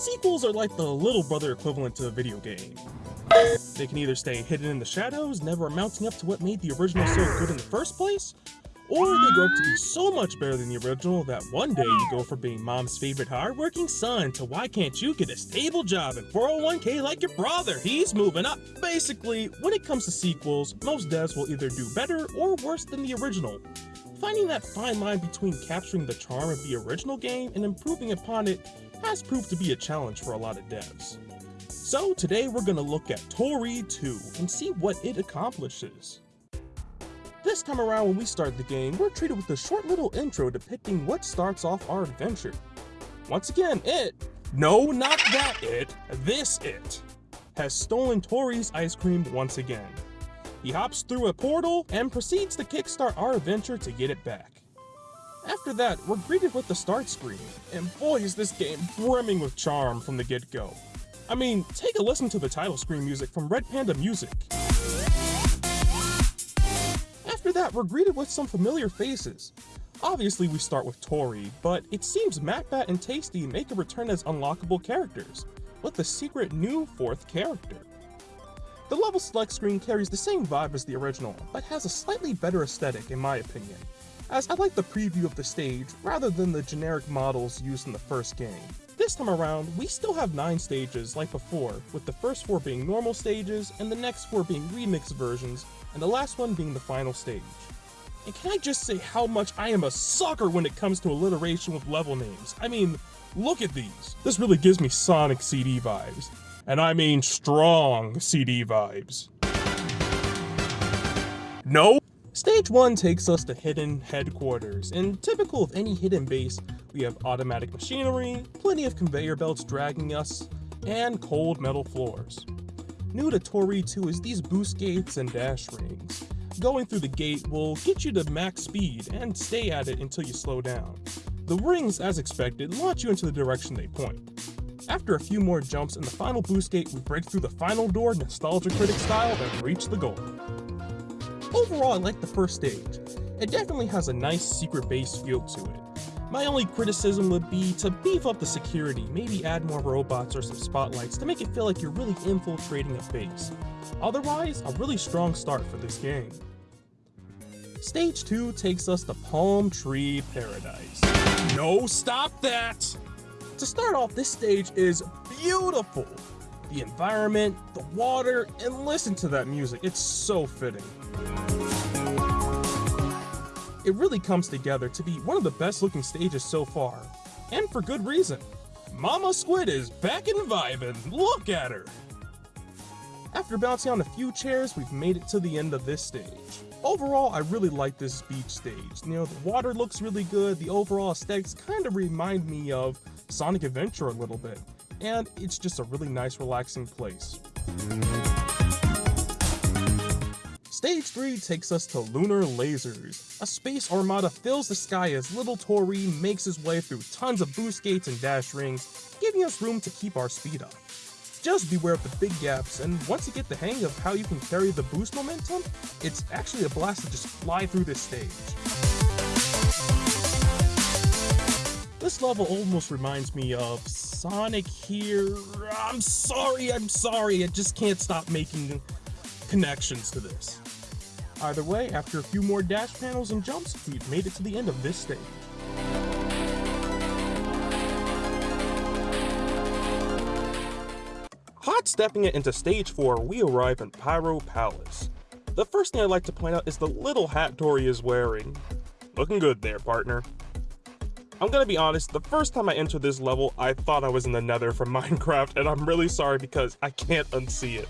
Sequels are like the little brother equivalent to a video game. They can either stay hidden in the shadows, never amounting up to what made the original so good in the first place, or they grow up to be so much better than the original that one day you go from being mom's favorite hardworking son to why can't you get a stable job and 401k like your brother? He's moving up. Basically, when it comes to sequels, most devs will either do better or worse than the original. Finding that fine line between capturing the charm of the original game and improving upon it has proved to be a challenge for a lot of devs. So today we're going to look at Tori 2 and see what it accomplishes. This time around when we start the game, we're treated with a short little intro depicting what starts off our adventure. Once again, it, no not that it, this it, has stolen Tori's ice cream once again. He hops through a portal and proceeds to kickstart our adventure to get it back. After that, we're greeted with the start screen, and boy is this game brimming with charm from the get-go. I mean, take a listen to the title screen music from Red Panda Music. After that, we're greeted with some familiar faces. Obviously, we start with Tori, but it seems MatBat and Tasty make a return as unlockable characters, with a secret new fourth character. The level select screen carries the same vibe as the original, but has a slightly better aesthetic in my opinion, as I like the preview of the stage rather than the generic models used in the first game. This time around, we still have 9 stages like before, with the first 4 being normal stages, and the next 4 being remix versions, and the last one being the final stage. And can I just say how much I am a sucker when it comes to alliteration with level names? I mean, look at these. This really gives me Sonic CD vibes. And I mean strong CD vibes. No? Stage 1 takes us to Hidden Headquarters, and typical of any hidden base, we have automatic machinery, plenty of conveyor belts dragging us, and cold metal floors. New to Tori 2 is these boost gates and dash rings. Going through the gate will get you to max speed and stay at it until you slow down. The rings, as expected, launch you into the direction they point. After a few more jumps in the final boost gate, we break through the final door Nostalgia Critic style and reach the goal. Overall, I like the first stage. It definitely has a nice secret base feel to it. My only criticism would be to beef up the security, maybe add more robots or some spotlights to make it feel like you're really infiltrating a base. Otherwise, a really strong start for this game. Stage 2 takes us to Palm Tree Paradise. No, stop that! To start off, this stage is beautiful. The environment, the water, and listen to that music, it's so fitting. It really comes together to be one of the best looking stages so far, and for good reason. Mama Squid is back and vibing, look at her! After bouncing on a few chairs, we've made it to the end of this stage. Overall, I really like this beach stage. You know, the water looks really good, the overall aesthetics kind of remind me of Sonic Adventure a little bit, and it's just a really nice relaxing place. Stage 3 takes us to Lunar Lasers. A space armada fills the sky as little Tori makes his way through tons of boost gates and dash rings, giving us room to keep our speed up. Just beware of the big gaps, and once you get the hang of how you can carry the boost momentum, it's actually a blast to just fly through this stage. This level almost reminds me of Sonic here. I'm sorry, I'm sorry, I just can't stop making connections to this. Either way, after a few more dash panels and jumps, we've made it to the end of this stage. Stepping it into stage 4, we arrive in Pyro Palace. The first thing I'd like to point out is the little hat Tori is wearing. Looking good there, partner. I'm gonna be honest, the first time I entered this level, I thought I was in the nether from Minecraft, and I'm really sorry because I can't unsee it.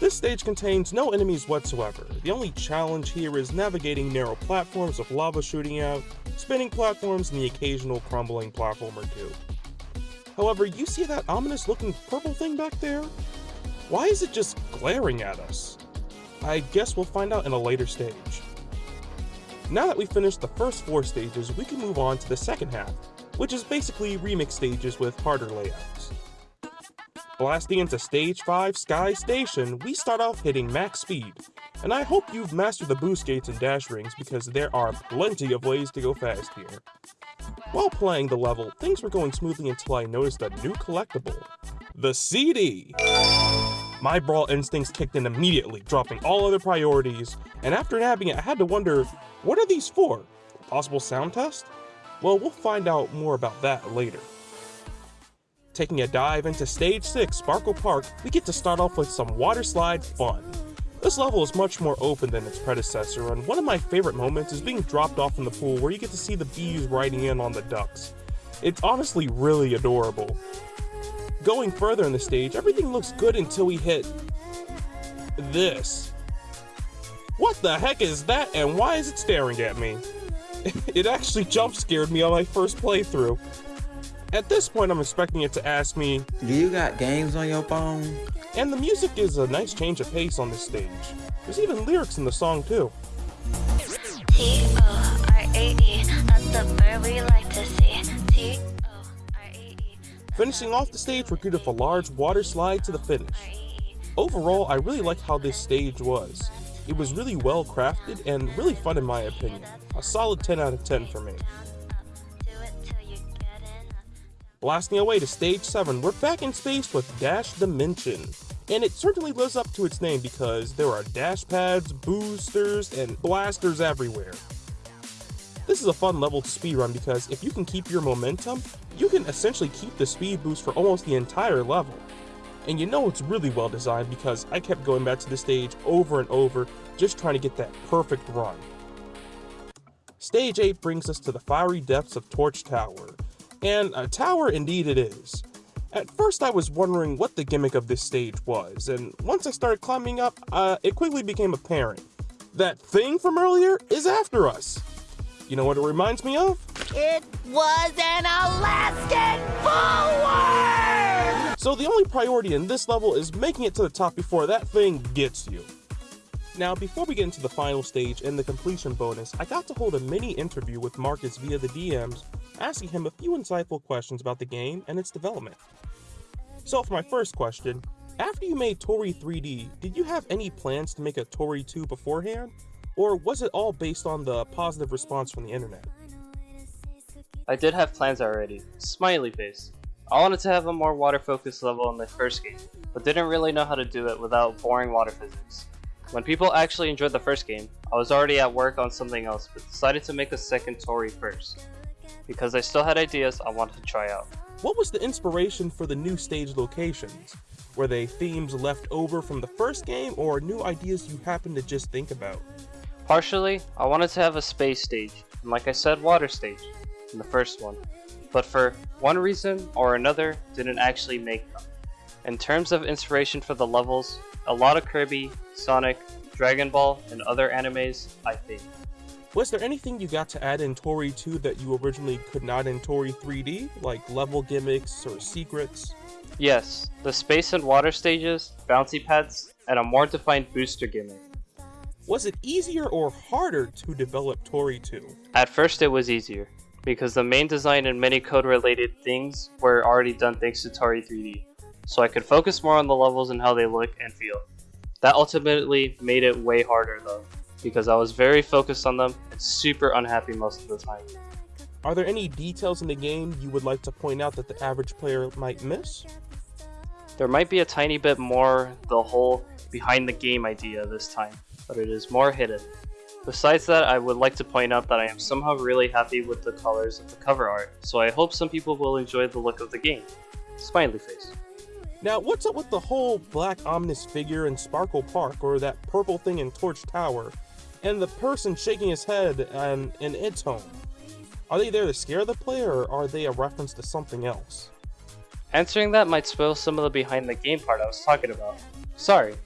This stage contains no enemies whatsoever. The only challenge here is navigating narrow platforms with lava shooting out, spinning platforms, and the occasional crumbling platform or two. However, you see that ominous looking purple thing back there? Why is it just glaring at us? I guess we'll find out in a later stage. Now that we've finished the first four stages, we can move on to the second half, which is basically remix stages with harder layouts. Blasting into Stage 5 Sky Station, we start off hitting max speed, and I hope you've mastered the boost gates and dash rings because there are plenty of ways to go fast here. While playing the level, things were going smoothly until I noticed a new collectible, the CD! My brawl instincts kicked in immediately, dropping all other priorities, and after nabbing it I had to wonder, what are these for? A possible sound test? Well, we'll find out more about that later. Taking a dive into Stage 6 Sparkle Park, we get to start off with some water slide fun. This level is much more open than its predecessor, and one of my favorite moments is being dropped off in the pool where you get to see the bees riding in on the ducks. It's honestly really adorable. Going further in the stage, everything looks good until we hit this. What the heck is that and why is it staring at me? it actually jump scared me on my first playthrough. At this point, I'm expecting it to ask me, Do you got games on your phone? And the music is a nice change of pace on this stage. There's even lyrics in the song too. Finishing off the stage, we're greeted with a large water slide to the finish. Overall, I really liked how this stage was. It was really well crafted and really fun in my opinion. A solid 10 out of 10 for me. Blasting away to stage 7, we're back in space with Dash Dimension. And it certainly lives up to its name because there are dash pads, boosters, and blasters everywhere. This is a fun level to speedrun because if you can keep your momentum, you can essentially keep the speed boost for almost the entire level. And you know it's really well designed because I kept going back to the stage over and over just trying to get that perfect run. Stage 8 brings us to the fiery depths of Torch Tower. And a tower indeed it is. At first I was wondering what the gimmick of this stage was, and once I started climbing up, uh, it quickly became apparent. That thing from earlier is after us. You know what it reminds me of? It was an Alaskan bullworm! So the only priority in this level is making it to the top before that thing gets you. Now, before we get into the final stage and the completion bonus, I got to hold a mini interview with Marcus via the DMs, asking him a few insightful questions about the game and its development. So for my first question, after you made Tori 3D, did you have any plans to make a Tori 2 beforehand? Or was it all based on the positive response from the internet? I did have plans already. Smiley face. I wanted to have a more water focused level in the first game, but didn't really know how to do it without boring water physics. When people actually enjoyed the first game, I was already at work on something else but decided to make a second Tori first. Because I still had ideas I wanted to try out. What was the inspiration for the new stage locations? Were they themes left over from the first game or new ideas you happened to just think about? Partially, I wanted to have a space stage, and like I said, water stage, in the first one. But for one reason or another, didn't actually make them. In terms of inspiration for the levels, a lot of Kirby, Sonic, Dragon Ball, and other animes, I think. Was there anything you got to add in Tori 2 that you originally could not in Tori 3D, like level gimmicks or secrets? Yes, the space and water stages, bouncy pads, and a more defined booster gimmick. Was it easier or harder to develop Tori 2? At first it was easier, because the main design and many code related things were already done thanks to Tori 3D, so I could focus more on the levels and how they look and feel. That ultimately made it way harder though, because I was very focused on them and super unhappy most of the time. Are there any details in the game you would like to point out that the average player might miss? There might be a tiny bit more the whole behind the game idea this time but it is more hidden. Besides that, I would like to point out that I am somehow really happy with the colors of the cover art, so I hope some people will enjoy the look of the game. Smiley face. Now, what's up with the whole black ominous figure in Sparkle Park, or that purple thing in Torch Tower, and the person shaking his head and in its home? Are they there to scare the player, or are they a reference to something else? Answering that might spoil some of the behind the game part I was talking about. Sorry,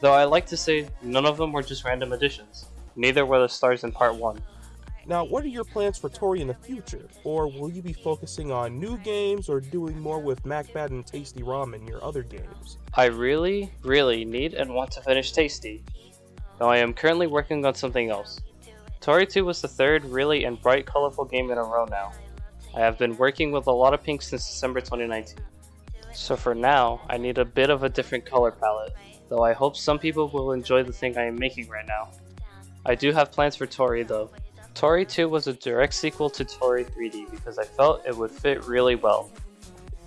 Though I like to say none of them were just random additions. Neither were the stars in part 1. Now, what are your plans for Tori in the future? Or will you be focusing on new games or doing more with MacBad and Tasty Ramen, your other games? I really, really need and want to finish Tasty. Though I am currently working on something else. Tori 2 was the third really and bright colorful game in a row now. I have been working with a lot of pink since December 2019. So for now, I need a bit of a different color palette though I hope some people will enjoy the thing I am making right now. I do have plans for Tori though. Tori 2 was a direct sequel to Tori 3D because I felt it would fit really well.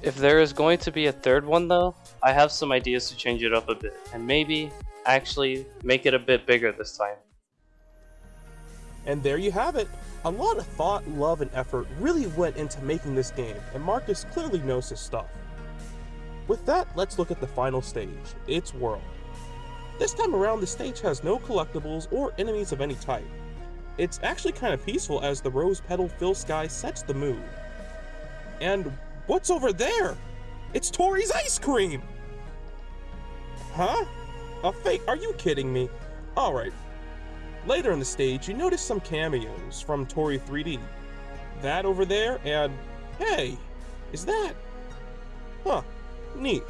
If there is going to be a third one though, I have some ideas to change it up a bit, and maybe actually make it a bit bigger this time. And there you have it. A lot of thought, love, and effort really went into making this game, and Marcus clearly knows his stuff. With that, let's look at the final stage, its world. This time around, the stage has no collectibles or enemies of any type. It's actually kind of peaceful as the rose petal fill sky sets the mood. And what's over there? It's Tori's ice cream! Huh? A fake? Are you kidding me? Alright, Later in the stage, you notice some cameos from Tori 3D. That over there, and hey, is that? Huh, neat.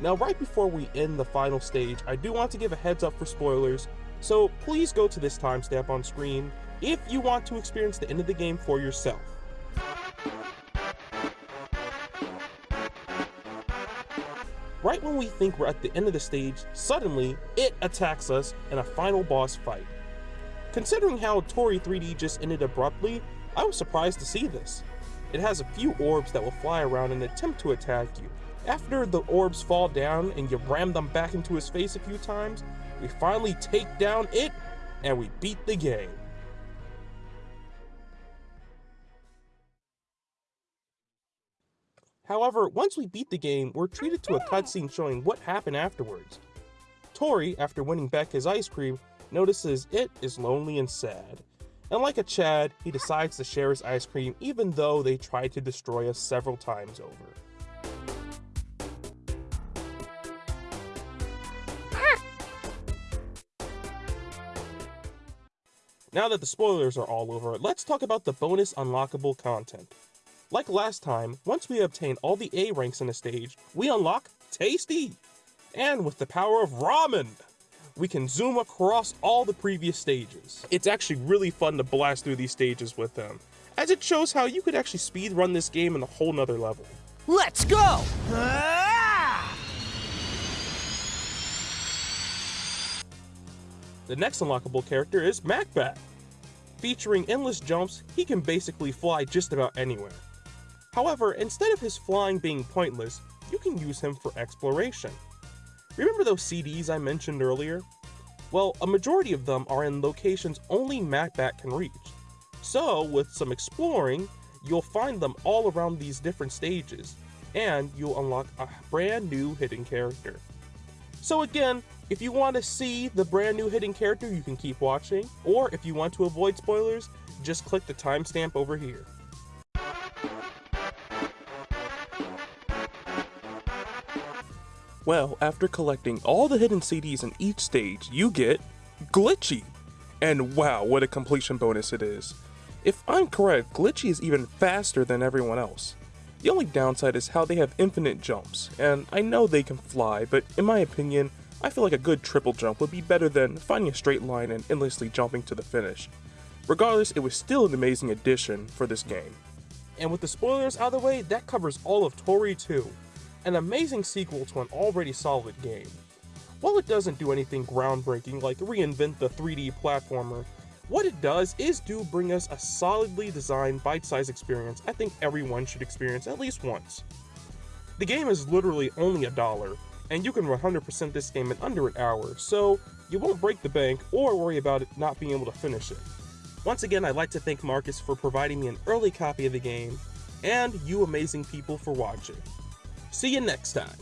Now, right before we end the final stage, I do want to give a heads up for spoilers, so please go to this timestamp on screen if you want to experience the end of the game for yourself. Right when we think we're at the end of the stage, suddenly, it attacks us in a final boss fight. Considering how Tori 3D just ended abruptly, I was surprised to see this. It has a few orbs that will fly around and attempt to attack you. After the orbs fall down and you ram them back into his face a few times, we finally take down it, and we beat the game. However, once we beat the game, we're treated to a cutscene showing what happened afterwards. Tori, after winning back his ice cream, notices it is lonely and sad. And like a Chad, he decides to share his ice cream even though they tried to destroy us several times over. Now that the spoilers are all over, let's talk about the bonus unlockable content. Like last time, once we obtain all the A ranks in a stage, we unlock Tasty! And with the power of Ramen, we can zoom across all the previous stages. It's actually really fun to blast through these stages with them, as it shows how you could actually speed run this game in a whole nother level. Let's go! Ah! The next unlockable character is MacBat. Featuring endless jumps, he can basically fly just about anywhere. However, instead of his flying being pointless, you can use him for exploration. Remember those CDs I mentioned earlier? Well, a majority of them are in locations only MacBat can reach. So, with some exploring, you'll find them all around these different stages, and you'll unlock a brand new hidden character. So again, if you want to see the brand new hidden character, you can keep watching, or if you want to avoid spoilers, just click the timestamp over here. Well, after collecting all the hidden CDs in each stage, you get Glitchy. And wow, what a completion bonus it is. If I'm correct, Glitchy is even faster than everyone else. The only downside is how they have infinite jumps, and I know they can fly, but in my opinion, I feel like a good triple jump would be better than finding a straight line and endlessly jumping to the finish. Regardless, it was still an amazing addition for this game. And with the spoilers out of the way, that covers all of Tori 2 an amazing sequel to an already solid game. While it doesn't do anything groundbreaking like reinvent the 3D platformer, what it does is do bring us a solidly designed bite-sized experience I think everyone should experience at least once. The game is literally only a dollar, and you can 100% this game in under an hour, so you won't break the bank or worry about it not being able to finish it. Once again, I'd like to thank Marcus for providing me an early copy of the game, and you amazing people for watching. See you next time.